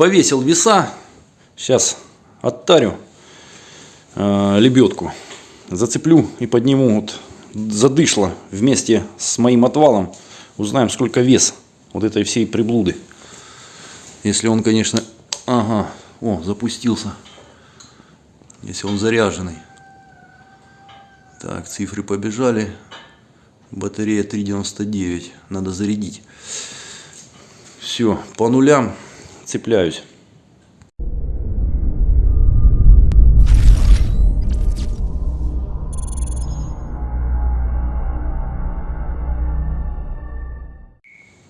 повесил веса. Сейчас оттарю э, лебедку. Зацеплю и подниму вот задышло вместе с моим отвалом. Узнаем, сколько вес вот этой всей приблуды. Если он, конечно... Ага, о, запустился. Если он заряженный. Так, цифры побежали. Батарея 3,99. Надо зарядить. Все, по нулям цепляюсь.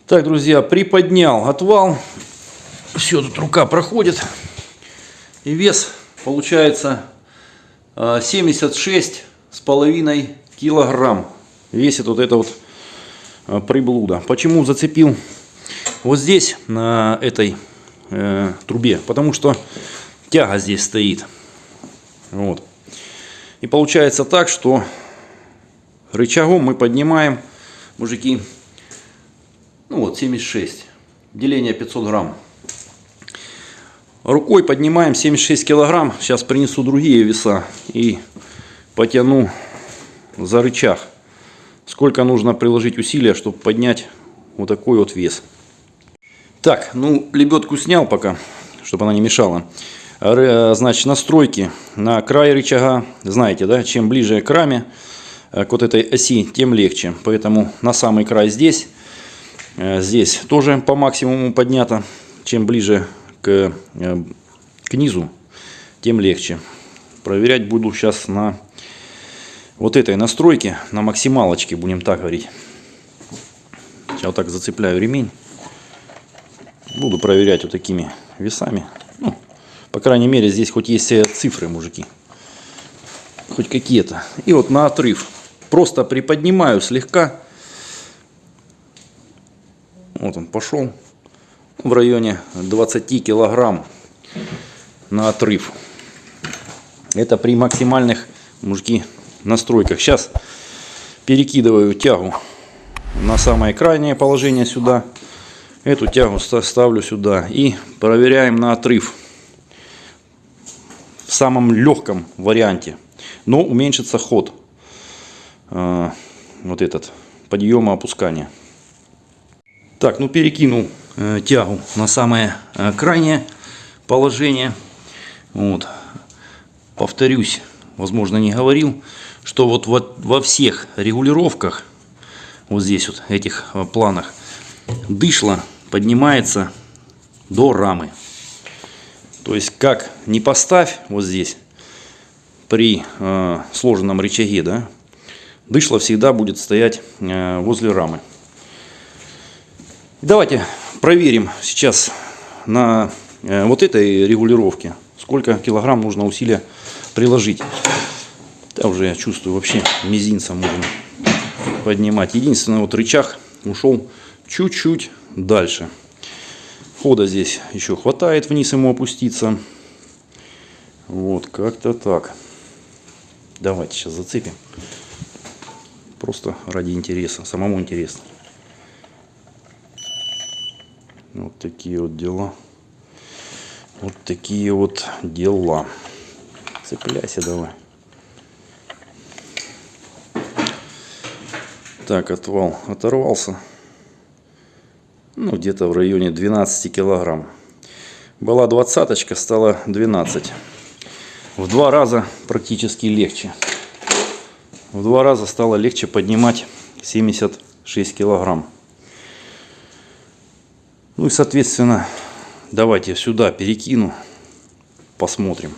Так, друзья, приподнял отвал. Все, тут рука проходит. И вес получается 76 с половиной килограмм. Весит вот это вот а, приблуда. Почему зацепил вот здесь, на этой э, трубе? Потому что тяга здесь стоит. Вот. И получается так, что рычагом мы поднимаем, мужики, ну вот 76, деление 500 грамм. Рукой поднимаем 76 килограмм. Сейчас принесу другие веса и потяну за рычаг. Сколько нужно приложить усилия, чтобы поднять вот такой вот вес. Так, ну лебедку снял пока, чтобы она не мешала. Значит, настройки на край рычага. Знаете, да, чем ближе к раме, э, к вот этой оси, тем легче. Поэтому на самый край здесь Э, здесь тоже по максимуму поднято. Чем ближе к, э, к низу, тем легче. Проверять буду сейчас на вот этой настройке, на максималочке, будем так говорить. Сейчас вот так зацепляю ремень. Буду проверять вот такими весами. Ну, по крайней мере, здесь хоть есть цифры, мужики. Хоть какие-то. И вот на отрыв. Просто приподнимаю слегка вот он пошел в районе 20 килограмм на отрыв. Это при максимальных, мужики, настройках. Сейчас перекидываю тягу на самое крайнее положение сюда. Эту тягу ставлю сюда и проверяем на отрыв. В самом легком варианте. Но уменьшится ход. Э, вот этот подъема опускания. Так, ну перекинул э, тягу на самое э, крайнее положение. Вот. Повторюсь, возможно не говорил, что вот во, во всех регулировках, вот здесь вот, этих планах, дышло поднимается до рамы. То есть как не поставь вот здесь при э, сложенном рычаге, да, дышло всегда будет стоять э, возле рамы. Давайте проверим сейчас на э, вот этой регулировке, сколько килограмм нужно усилия приложить. Да, уже я чувствую, вообще мизинцем можно поднимать. Единственный вот рычаг ушел чуть-чуть дальше. Хода здесь еще хватает вниз ему опуститься. Вот, как-то так. Давайте сейчас зацепим. Просто ради интереса, самому интересно. Вот такие вот дела. Вот такие вот дела. Цепляйся давай. Так, отвал оторвался. Где-то в районе 12 килограмм. Была двадцаточка, стала 12. В два раза практически легче. В два раза стало легче поднимать 76 килограмм. Ну и, соответственно, давайте сюда перекину, посмотрим.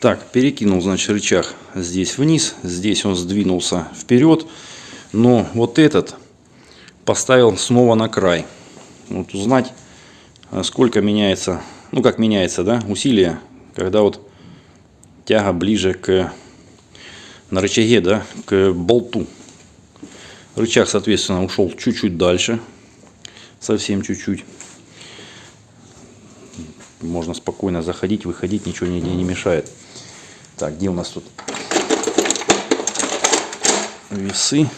Так, перекинул, значит, рычаг здесь вниз, здесь он сдвинулся вперед, но вот этот поставил снова на край. Вот узнать, сколько меняется, ну как меняется, да, усилие, когда вот тяга ближе к, на рычаге, да, к болту. Рычаг, соответственно, ушел чуть-чуть дальше, совсем чуть-чуть. Можно спокойно заходить, выходить, ничего нигде не мешает. Так, где у нас тут весы?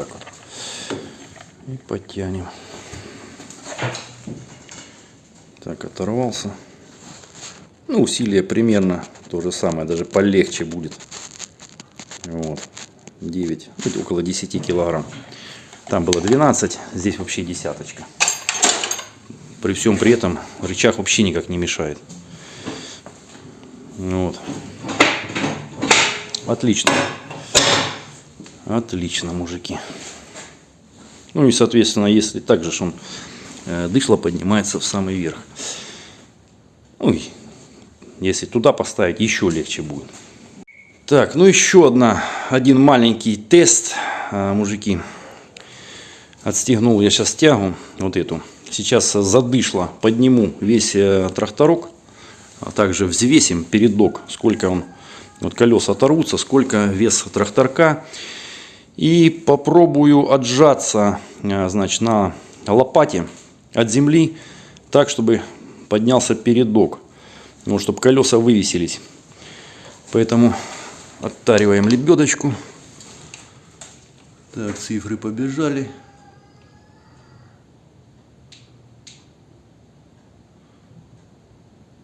Так вот. И подтянем. Так, оторвался. Ну, усилие примерно то же самое, даже полегче будет. Вот. 9, ну, около 10 килограмм. Там было 12, здесь вообще десяточка. При всем при этом рычаг вообще никак не мешает. Вот. Отлично. Отлично, мужики. Ну и, соответственно, если так же он э, дышло поднимается в самый верх. Ой, если туда поставить, еще легче будет. Так, ну еще одна, один маленький тест, э, мужики. Отстегнул я сейчас тягу, вот эту. Сейчас задышло, подниму весь э, тракторок а также взвесим передок, сколько он, вот колеса оторвутся, сколько вес тракторка. И попробую отжаться а, значит, на лопате от земли, так, чтобы поднялся передок, ну, чтобы колеса вывесились. Поэтому оттариваем лебедочку. Так, цифры побежали.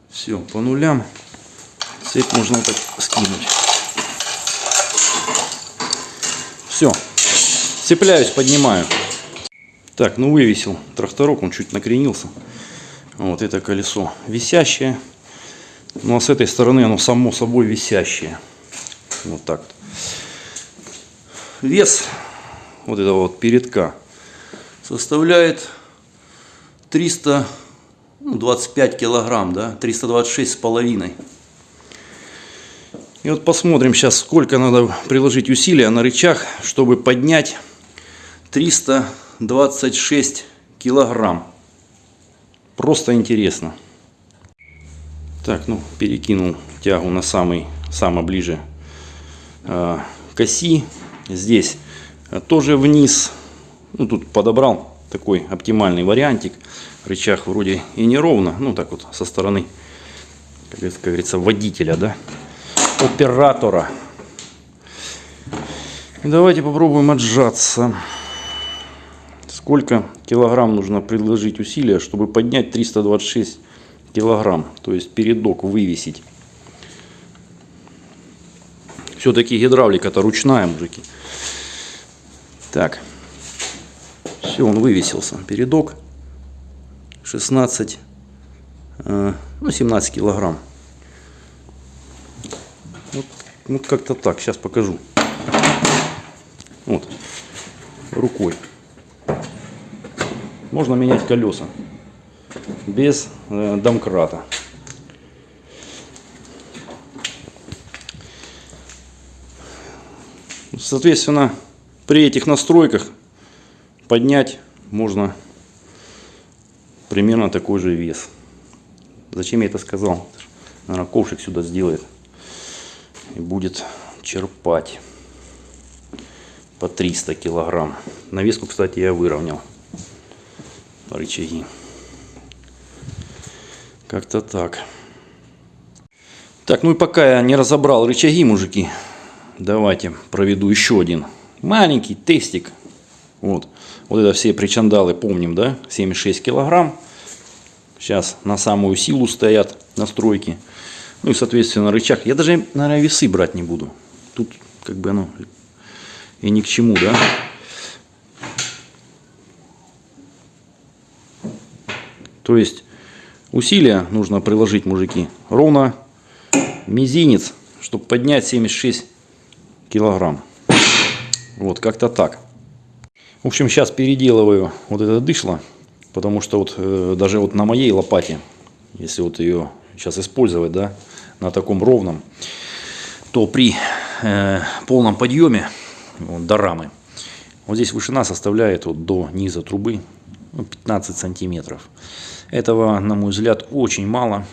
Все, по нулям. Цепь можно так скинуть. Все. Цепляюсь, поднимаю. Так, ну вывесил тракторок, он чуть накренился. Вот это колесо висящее. Ну а с этой стороны оно само собой висящее. Вот так. Вес вот этого вот передка составляет 300 ну, 25 килограмм, да, 326 с половиной. И вот посмотрим сейчас, сколько надо приложить усилия на рычаг, чтобы поднять 326 килограмм. Просто интересно. Так, ну, перекинул тягу на самый, самое ближе э, к оси. Здесь э, тоже вниз. Ну, тут подобрал такой оптимальный вариантик рычаг вроде и не ровно, ну так вот со стороны, как говорится, водителя, да, оператора. Давайте попробуем отжаться. Сколько килограмм нужно предложить усилия, чтобы поднять 326 килограмм, то есть передок вывесить. Все-таки гидравлика-то ручная, мужики. Так, все, он вывесился, передок. 16, э, ну 17 килограмм. Вот как-то так, сейчас покажу. Вот, рукой. Можно менять колеса без э, домкрата. Соответственно, при этих настройках поднять можно примерно такой же вес. Зачем я это сказал? Наверное, ковшик сюда сделает и будет черпать по 300 килограмм. Навеску, кстати, я выровнял рычаги. Как-то так. Так, ну и пока я не разобрал рычаги, мужики, давайте проведу еще один маленький тестик. Вот, вот это все причандалы помним, да, 76 килограмм. Сейчас на самую силу стоят настройки. Ну и, соответственно, рычаг. Я даже, наверное, весы брать не буду. Тут как бы оно и ни к чему, да. То есть усилия нужно приложить, мужики, ровно мизинец, чтобы поднять 76 килограмм. Вот, как-то так. В общем, сейчас переделываю вот это дышло. Потому что вот э, даже вот на моей лопате, если вот ее сейчас использовать, да, на таком ровном, то при э, полном подъеме вот, до рамы, вот здесь вышина составляет вот до низа трубы ну, 15 сантиметров. Этого, на мой взгляд, очень мало.